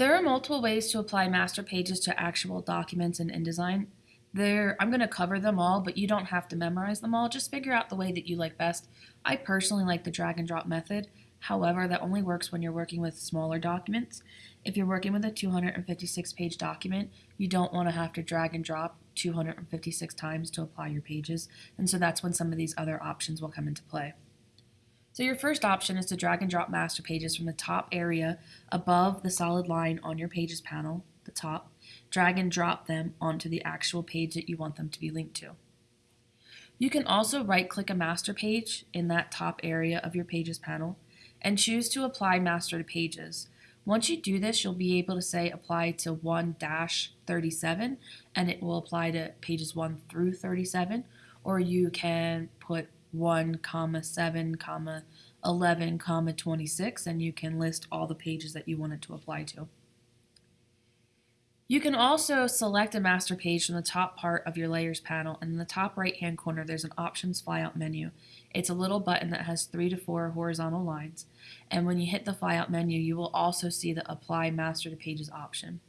There are multiple ways to apply master pages to actual documents in InDesign. There, I'm going to cover them all, but you don't have to memorize them all. Just figure out the way that you like best. I personally like the drag and drop method. However, that only works when you're working with smaller documents. If you're working with a 256 page document, you don't want to have to drag and drop 256 times to apply your pages, and so that's when some of these other options will come into play. So your first option is to drag and drop master pages from the top area above the solid line on your pages panel, the top, drag and drop them onto the actual page that you want them to be linked to. You can also right click a master page in that top area of your pages panel and choose to apply master to pages. Once you do this, you'll be able to say apply to 1-37 and it will apply to pages 1 through 37 or you can put 1 comma 7 comma 11 comma 26 and you can list all the pages that you want it to apply to. You can also select a master page from the top part of your layers panel and in the top right hand corner there's an options flyout menu. It's a little button that has three to four horizontal lines and when you hit the flyout menu you will also see the apply master to pages option.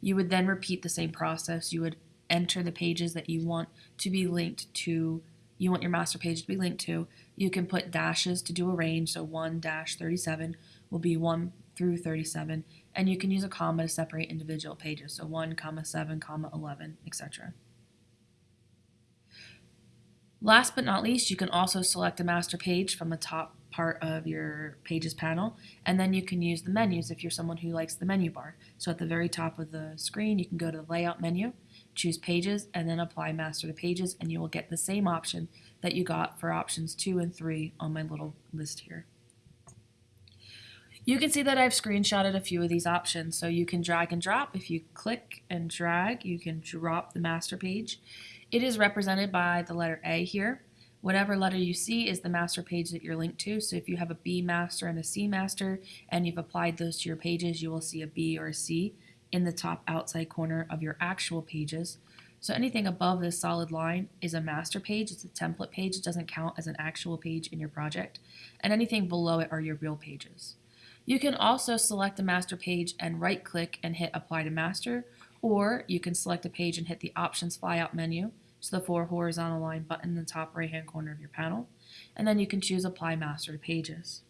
You would then repeat the same process. You would enter the pages that you want to be linked to you want your master page to be linked to, you can put dashes to do a range, so 1 dash 37 will be 1 through 37, and you can use a comma to separate individual pages, so 1 comma 7 comma 11, etc. Last but not least, you can also select a master page from the top part of your pages panel and then you can use the menus if you're someone who likes the menu bar. So at the very top of the screen you can go to the layout menu choose pages, and then apply master to pages, and you will get the same option that you got for options 2 and 3 on my little list here. You can see that I've screenshotted a few of these options, so you can drag and drop. If you click and drag, you can drop the master page. It is represented by the letter A here. Whatever letter you see is the master page that you're linked to. So if you have a B master and a C master and you've applied those to your pages, you will see a B or a C in the top outside corner of your actual pages. So anything above this solid line is a master page. It's a template page. It doesn't count as an actual page in your project. And anything below it are your real pages. You can also select a master page and right click and hit apply to master or you can select a page and hit the options flyout menu so the four horizontal line button in the top right hand corner of your panel and then you can choose apply master to pages.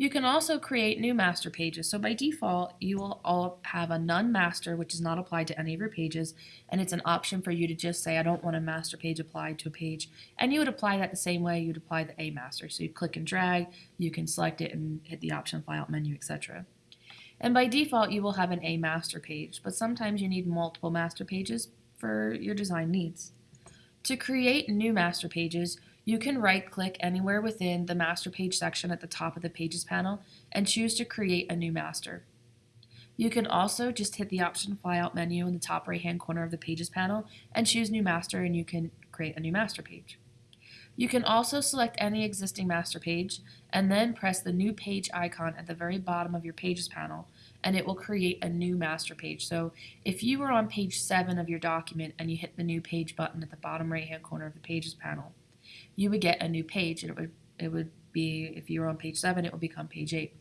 You can also create new master pages. So by default, you will all have a none master, which is not applied to any of your pages, and it's an option for you to just say, I don't want a master page applied to a page. And you would apply that the same way you'd apply the A master. So you click and drag, you can select it and hit the option flyout menu, etc. And by default, you will have an A master page, but sometimes you need multiple master pages for your design needs. To create new master pages, you can right-click anywhere within the Master Page section at the top of the Pages panel and choose to create a new master. You can also just hit the option flyout menu in the top right-hand corner of the Pages panel and choose New Master and you can create a new master page. You can also select any existing master page and then press the new page icon at the very bottom of your pages panel and it will create a new master page. So if you were on page 7 of your document and you hit the new page button at the bottom right hand corner of the pages panel, you would get a new page and it would it would be if you were on page 7 it would become page 8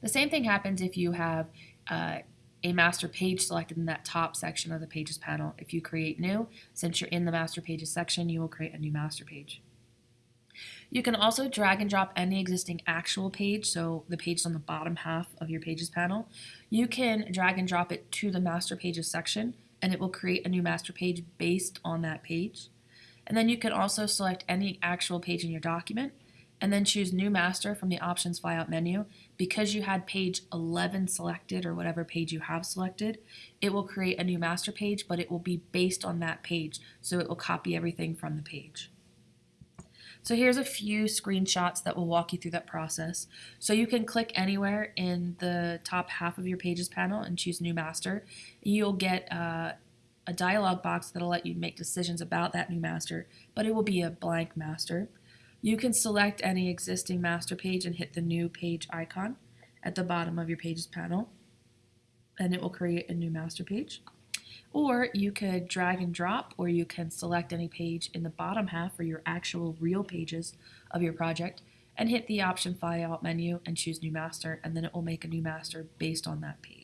the same thing happens if you have uh, a master page selected in that top section of the pages panel if you create new since you're in the master pages section you will create a new master page you can also drag and drop any existing actual page, so the page on the bottom half of your pages panel. You can drag and drop it to the master pages section and it will create a new master page based on that page. And then you can also select any actual page in your document and then choose New Master from the Options Flyout menu. Because you had page 11 selected or whatever page you have selected, it will create a new master page, but it will be based on that page. So it will copy everything from the page. So here's a few screenshots that will walk you through that process. So you can click anywhere in the top half of your pages panel and choose New Master. You'll get uh, a dialog box that'll let you make decisions about that new master, but it will be a blank master. You can select any existing master page and hit the new page icon at the bottom of your pages panel, and it will create a new master page. Or you could drag and drop, or you can select any page in the bottom half for your actual real pages of your project, and hit the option flyout menu and choose new master, and then it will make a new master based on that page.